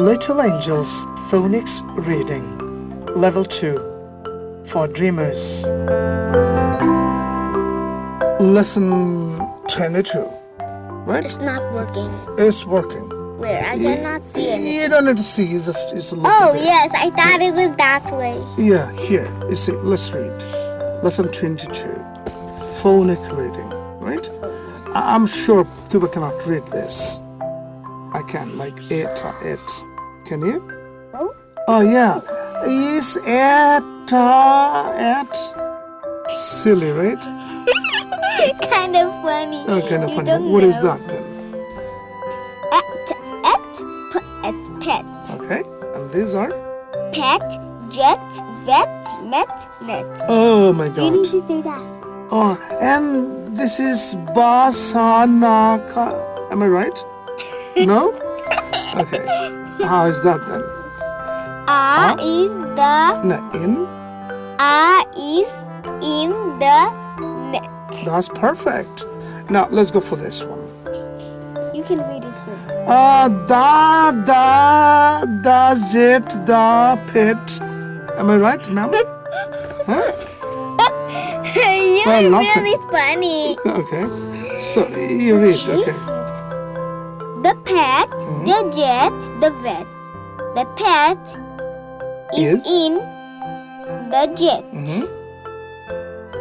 Little Angels Phonics Reading Level 2 for Dreamers. Lesson 22. Right? It's not working. It's working. Where? I cannot see it. You don't need to see, you just, look Oh, there. yes. I thought it was that way. Yeah, here. You see, let's read. Lesson 22. Phonic reading, right? I'm sure Tuba cannot read this. I can, like it, it. Can you? Oh? Oh, yeah. Is it, uh, it? Silly, right? kind of funny. Oh, kind of You funny. What is that then? Et, p, et, pet. Okay. And these are? Pet, jet, vet, met, net. Oh my You need god. to say that. Oh, and this is Basanaka. Am I right? No? Okay. How is that then? A is the No, in? A is in the net. That's perfect. Now let's go for this one. You can read it first. Uh, da, da, does it, the pit. Am I right, ma'am? huh? You're it. really funny. Okay. So you read, okay. The the jet, the vet. The pet is, Is? in the jet. Mm-hmm.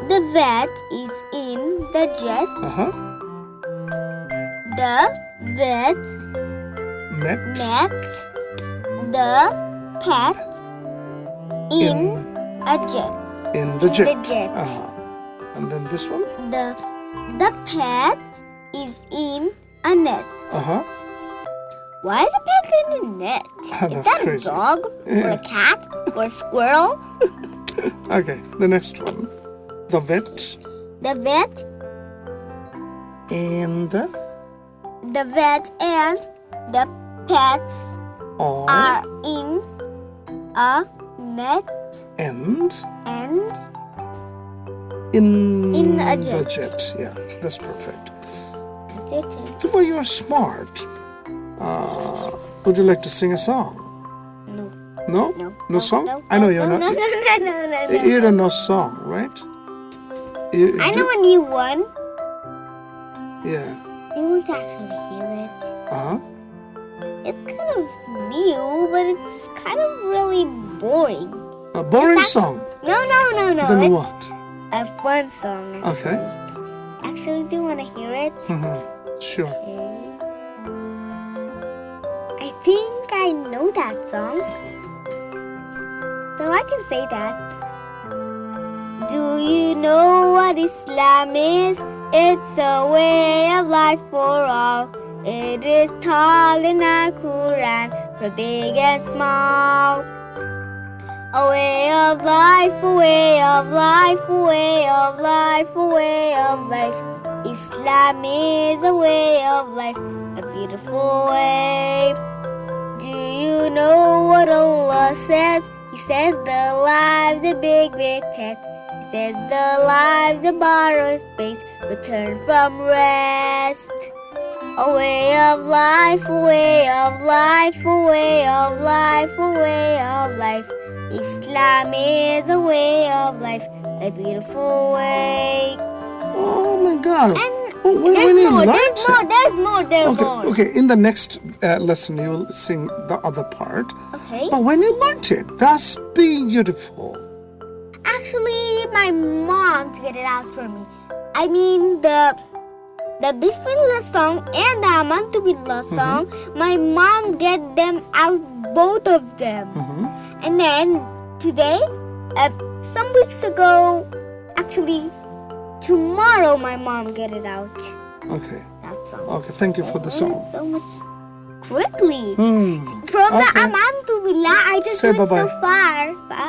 The vet is in the jet. Uh-huh. The vet Met. met the pet in, a jet. In the jet. jet. Uh-huh. And then this one? The the pet is in a net. Uh-huh. Why is a pet in a net? That's is that crazy. a dog or a cat or a squirrel? Okay, the next one. The vet The vet, and the the vet and the pets are are in a net and and in, In a the jet. jet. Yeah, that's perfect. that's it. Tuba, you're smart. Uh, would you like to sing a song? No, No? no, No song? No, I know you're no, not. No, no, no, no, no, no. You don't know song, right? You, I do- know a new one. Yeah. You won't actually hear it. Uh-huh. It's kind of new, but it's kind of really boring. A boring It's act- song. No, no, no, no. Then it's what? a fun song. Actually. Okay. Actually, do you want to hear it? Mm-hmm. Sure. Okay. Think I know that song. So I can say that. Do you know what Islam is? It's a way of life for all. It is taught in our Quran for big and small. A way of life, a way of life, a way of life, a way of life. Islam is a way of life, a beautiful way. You know what Allah says? He says the life's a big, big test. He says the life's a borrowed space, return from rest. A way of life, a way of life, a way of life, a way of life. Islam is a way of life, a beautiful way. Oh my God. And Oh, when- there's you more, there's more, there's more, there's Okay, more. okay. In the next uh, lesson, you will sing the other part. Okay. But when you learnt it, that's beautiful. Actually, my mom to get it out for me. I mean the the Bismillah song and the Amantu Billah song. My mom get them out both of them. Mm-hmm. And then today, uh, some weeks ago, actually tomorrow, my mom get it out. Okay. That song. Okay. Thank you for the song. so much quickly. Hmm. From the Okay. Amantu Billah, I just Say went so bye-bye. far. Bye.